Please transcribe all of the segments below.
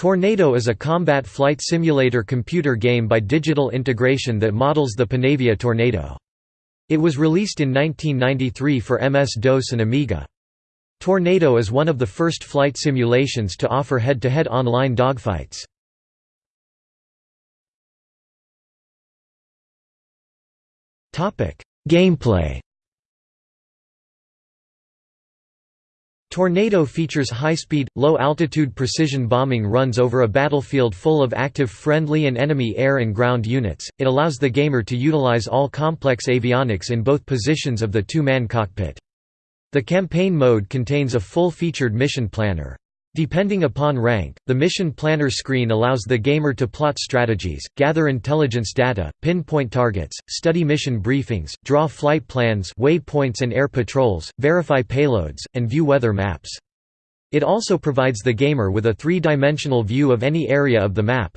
Tornado is a combat flight simulator computer game by Digital Integration that models the Panavia Tornado. It was released in 1993 for MS-DOS and Amiga. Tornado is one of the first flight simulations to offer head-to-head -head online dogfights. Gameplay Tornado features high-speed, low-altitude precision bombing runs over a battlefield full of active friendly and enemy air and ground units. It allows the gamer to utilize all complex avionics in both positions of the two-man cockpit. The campaign mode contains a full-featured mission planner. Depending upon rank, the mission planner screen allows the gamer to plot strategies, gather intelligence data, pinpoint targets, study mission briefings, draw flight plans waypoints and air patrols, verify payloads, and view weather maps. It also provides the gamer with a three-dimensional view of any area of the map.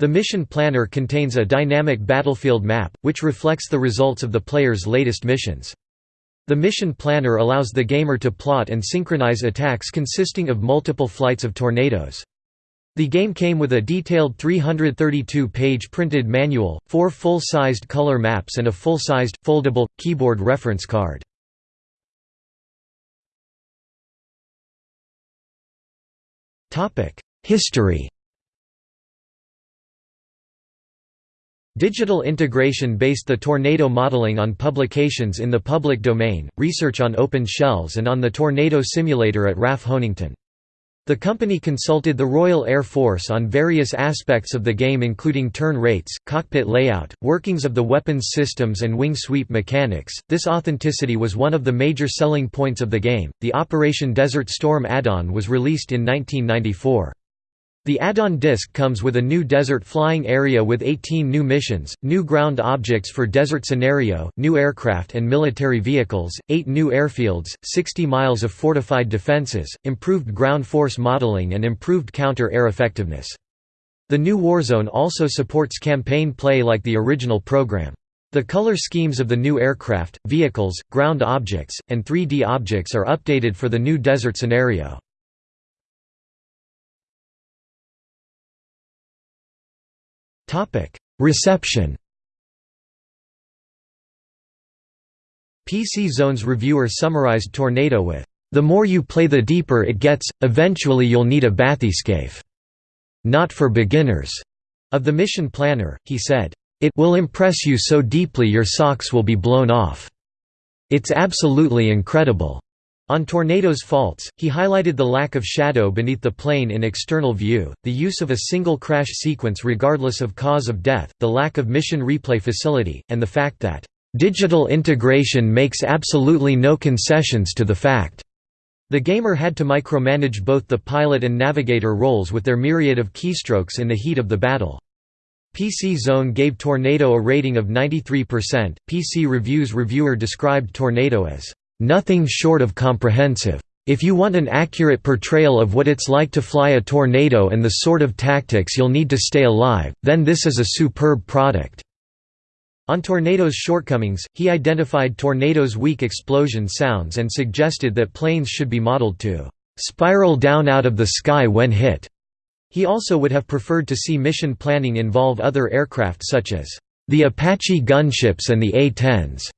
The mission planner contains a dynamic battlefield map, which reflects the results of the player's latest missions. The mission planner allows the gamer to plot and synchronize attacks consisting of multiple flights of tornadoes. The game came with a detailed 332-page printed manual, four full-sized color maps and a full-sized, foldable, keyboard reference card. History Digital integration based the tornado modeling on publications in the public domain, research on open shells and on the tornado simulator at RAF Honington. The company consulted the Royal Air Force on various aspects of the game including turn rates, cockpit layout, workings of the weapons systems and wing sweep mechanics. This authenticity was one of the major selling points of the game. The Operation Desert Storm add-on was released in 1994. The add-on disc comes with a new desert flying area with 18 new missions, new ground objects for desert scenario, new aircraft and military vehicles, 8 new airfields, 60 miles of fortified defenses, improved ground force modeling and improved counter-air effectiveness. The new Warzone also supports campaign play like the original program. The color schemes of the new aircraft, vehicles, ground objects, and 3D objects are updated for the new desert scenario. Reception PC Zone's reviewer summarized Tornado with, "...the more you play the deeper it gets, eventually you'll need a bathyscaphe. Not for beginners." Of the mission planner, he said, "...it will impress you so deeply your socks will be blown off. It's absolutely incredible." On Tornado's faults, he highlighted the lack of shadow beneath the plane in external view, the use of a single crash sequence regardless of cause of death, the lack of mission replay facility, and the fact that, "...digital integration makes absolutely no concessions to the fact." The gamer had to micromanage both the pilot and navigator roles with their myriad of keystrokes in the heat of the battle. PC Zone gave Tornado a rating of 93%. PC Reviews reviewer described Tornado as Nothing short of comprehensive. If you want an accurate portrayal of what it's like to fly a tornado and the sort of tactics you'll need to stay alive, then this is a superb product." On tornadoes' shortcomings, he identified tornadoes' weak explosion sounds and suggested that planes should be modeled to "...spiral down out of the sky when hit." He also would have preferred to see mission planning involve other aircraft such as the Apache gunships and the A-10s.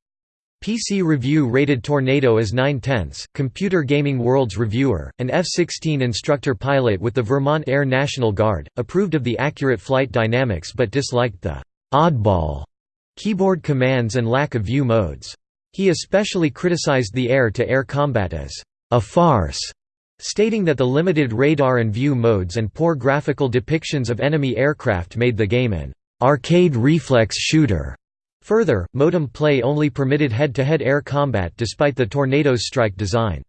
PC Review rated Tornado as 9 tenths. Computer Gaming World's reviewer, an F-16 instructor pilot with the Vermont Air National Guard, approved of the accurate flight dynamics but disliked the «oddball» keyboard commands and lack of view modes. He especially criticized the air-to-air -air combat as «a farce», stating that the limited radar and view modes and poor graphical depictions of enemy aircraft made the game an «arcade reflex shooter» Further, modem play only permitted head-to-head -head air combat despite the Tornado's strike design.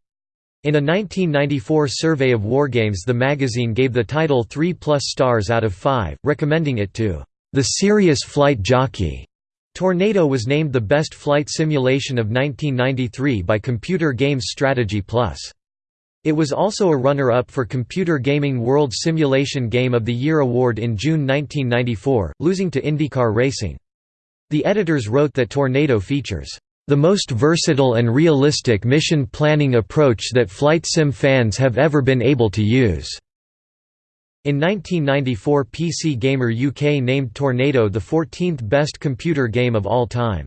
In a 1994 survey of wargames the magazine gave the title 3 plus stars out of 5, recommending it to the serious flight jockey. Tornado was named the best flight simulation of 1993 by Computer Games Strategy Plus. It was also a runner-up for Computer Gaming World Simulation Game of the Year award in June 1994, losing to IndyCar Racing. The editors wrote that Tornado features the most versatile and realistic mission planning approach that flight sim fans have ever been able to use. In 1994 PC Gamer UK named Tornado the 14th best computer game of all time.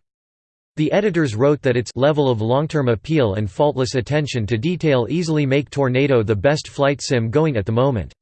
The editors wrote that its level of long-term appeal and faultless attention to detail easily make Tornado the best flight sim going at the moment.